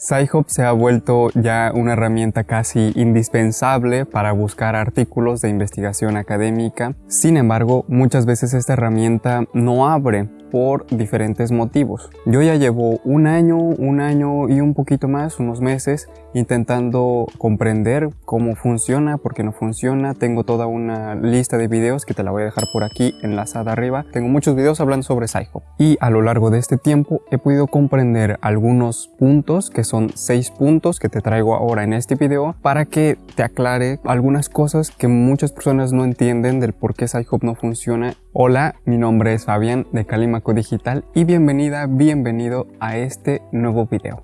Sci-Hub se ha vuelto ya una herramienta casi indispensable para buscar artículos de investigación académica. Sin embargo, muchas veces esta herramienta no abre por diferentes motivos. Yo ya llevo un año, un año y un poquito más, unos meses, intentando comprender cómo funciona, por qué no funciona. Tengo toda una lista de videos que te la voy a dejar por aquí enlazada arriba. Tengo muchos videos hablando sobre Psycho. Y a lo largo de este tiempo he podido comprender algunos puntos, que son seis puntos que te traigo ahora en este video, para que te aclare algunas cosas que muchas personas no entienden del por qué Psycho no funciona. Hola, mi nombre es Fabián de Calima Digital y bienvenida, bienvenido a este nuevo video.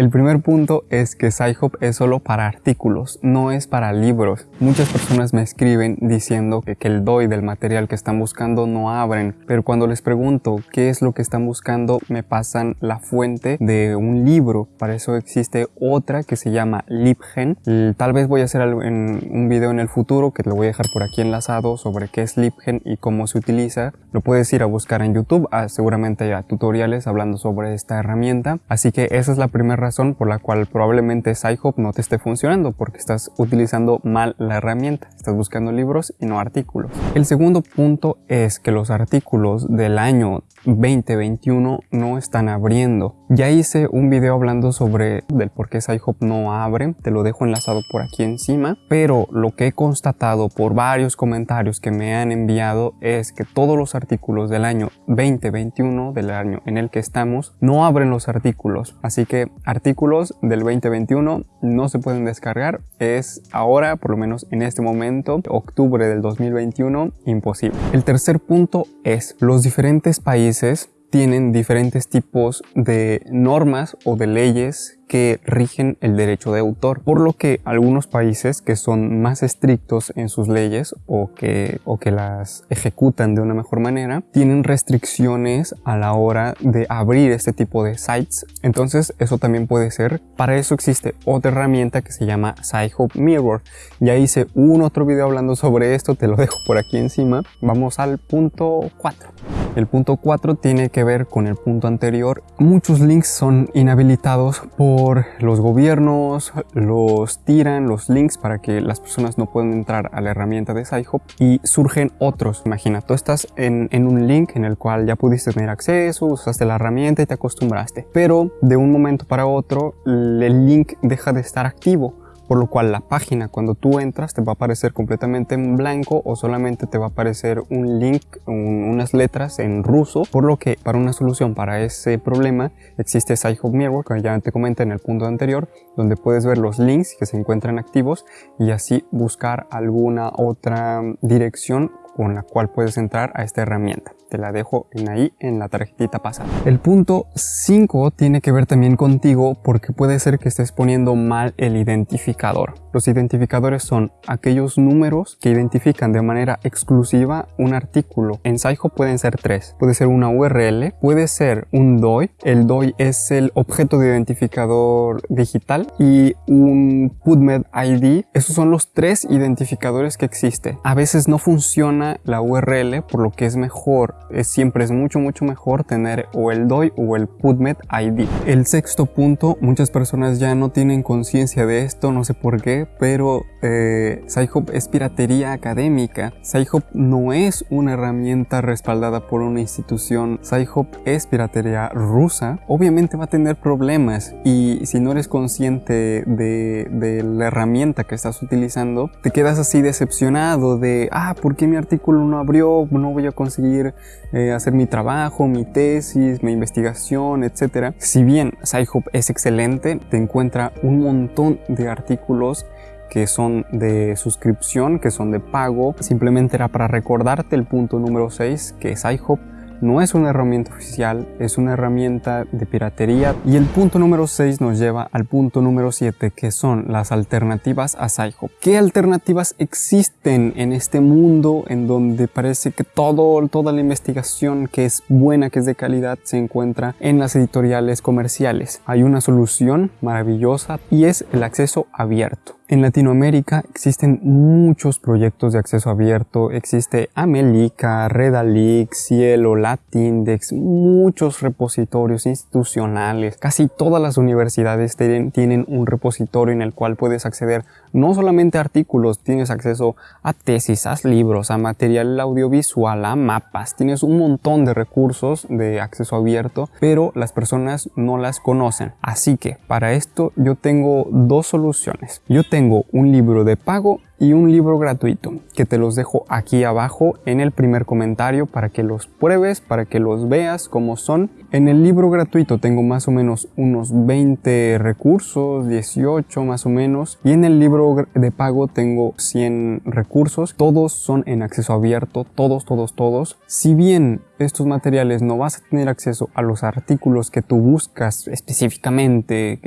El primer punto es que SciHub es solo para artículos, no es para libros. Muchas personas me escriben diciendo que, el DOI del material que están buscando no abren, pero cuando les pregunto qué es lo que están buscando, me pasan la fuente de un libro. Para eso existe otra que se llama LibGen. Tal vez voy a hacer un video en el futuro que lo voy a dejar por aquí enlazado sobre qué es LibGen y cómo se utiliza. Lo puedes ir a buscar en YouTube, ah, seguramente hay tutoriales hablando sobre esta herramienta. Así que esa es la primera por la cual probablemente SciHub no te esté funcionando porque estás utilizando mal la herramienta, estás buscando libros y no artículos. El segundo punto es que los artículos del año 2021 no están abriendo. Ya hice un video hablando sobre del por qué SciHub no abre, te lo dejo enlazado por aquí encima, pero lo que he constatado por varios comentarios que me han enviado es que todos los artículos del año 2021, del año en el que estamos, no abren los artículos, así que artículos del 2021 no se pueden descargar. Es ahora, por lo menos en este momento, octubre del 2021, imposible. El tercer punto es los diferentes países tienen diferentes tipos de normas o de leyes que rigen el derecho de autor, por lo que algunos países que son más estrictos en sus leyes o que, o que las ejecutan de una mejor manera, tienen restricciones a la hora de abrir este tipo de sites. Entonces eso también puede ser. Para eso existe otra herramienta que se llama SciHub Mirror. Ya hice un otro video hablando sobre esto, te lo dejo por aquí encima. Vamos al punto 4. El punto 4 tiene que ver con el punto anterior. Muchos links son inhabilitados por los gobiernos, los tiran los links para que las personas no puedan entrar a la herramienta de SciHub y surgen otros. Imagina, tú estás en un link en el cual ya pudiste tener acceso, usaste la herramienta y te acostumbraste, pero de un momento para otro el link deja de estar activo por lo cual la página cuando tú entras te va a aparecer completamente en blanco o solamente te va a aparecer un link, unas letras en ruso, por lo que para una solución para ese problema existe SciHub Mirror, que ya te comenté en el punto anterior, donde puedes ver los links que se encuentran activos y así buscar alguna otra dirección con la cual puedes entrar a esta herramienta. Te la dejo en ahí en la tarjetita pasada. El punto 5 tiene que ver también contigo porque puede ser que estés poniendo mal el identificador. Los identificadores son aquellos números que identifican de manera exclusiva un artículo. En Sciho pueden ser tres. Puede ser una URL, puede ser un DOI. El DOI es el objeto de identificador digital y un PubMed ID. Esos son los tres identificadores que existen. A veces no funciona la URL, por lo que es mejor, es, siempre es mucho mucho mejor tener o el DOI o el PubMed ID. El sexto punto, muchas personas ya no tienen conciencia de esto, no sé por qué, pero eh, Sci-Hub es piratería académica. Sci-Hub no es una herramienta respaldada por una institución. Sci-Hub es piratería rusa. Obviamente va a tener problemas y si no eres consciente de, la herramienta que estás utilizando, te quedas así decepcionado de, ah, ¿por qué mi artículo no abrió, no voy a conseguir eh, hacer mi trabajo, mi tesis, mi investigación, etc. Si bien SciHub es excelente, te encuentra un montón de artículos que son de suscripción, que son de pago. Simplemente era para recordarte el punto número 6, que SciHub no es una herramienta oficial, es una herramienta de piratería. Y el punto número 6 nos lleva al punto número 7, que son las alternativas a SciHub. ¿Qué alternativas existen en este mundo en donde parece que todo, toda la investigación que es buena, que es de calidad, se encuentra en las editoriales comerciales? Hay una solución maravillosa y es el acceso abierto. En Latinoamérica existen muchos proyectos de acceso abierto, existe Amelica, Redalix, Cielo, Latindex, muchos repositorios institucionales. Casi todas las universidades tienen, un repositorio en el cual puedes acceder no solamente a artículos, tienes acceso a tesis, a libros, a material audiovisual, a mapas, tienes un montón de recursos de acceso abierto, pero las personas no las conocen. Así que para esto yo tengo dos soluciones. Yo tengo un libro de pago y un libro gratuito que te los dejo aquí abajo en el primer comentario para que los pruebes, para que los veas como son. En el libro gratuito tengo más o menos unos 20 recursos, 18 más o menos, y en el libro de pago tengo 100 recursos. Todos son en acceso abierto, todos, todos, todos. Si bien estos materiales no vas a tener acceso a los artículos que tú buscas específicamente,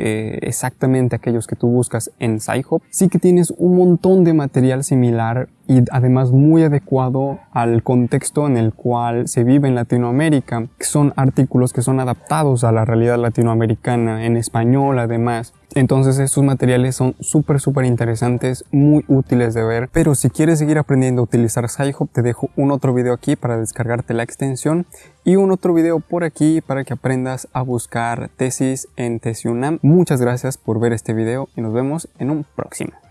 exactamente aquellos que tú buscas en SciHub, sí que tienes un montón de material similar y además muy adecuado al contexto en el cual se vive en Latinoamérica. Son artículos que son adaptados a la realidad latinoamericana, en español además. Entonces estos materiales son súper súper interesantes, muy útiles de ver. Pero si quieres seguir aprendiendo a utilizar SciHub, te dejo un otro video aquí para descargarte la extensión y un otro video por aquí para que aprendas a buscar tesis en Tesiunam. Muchas gracias por ver este video y nos vemos en un próximo.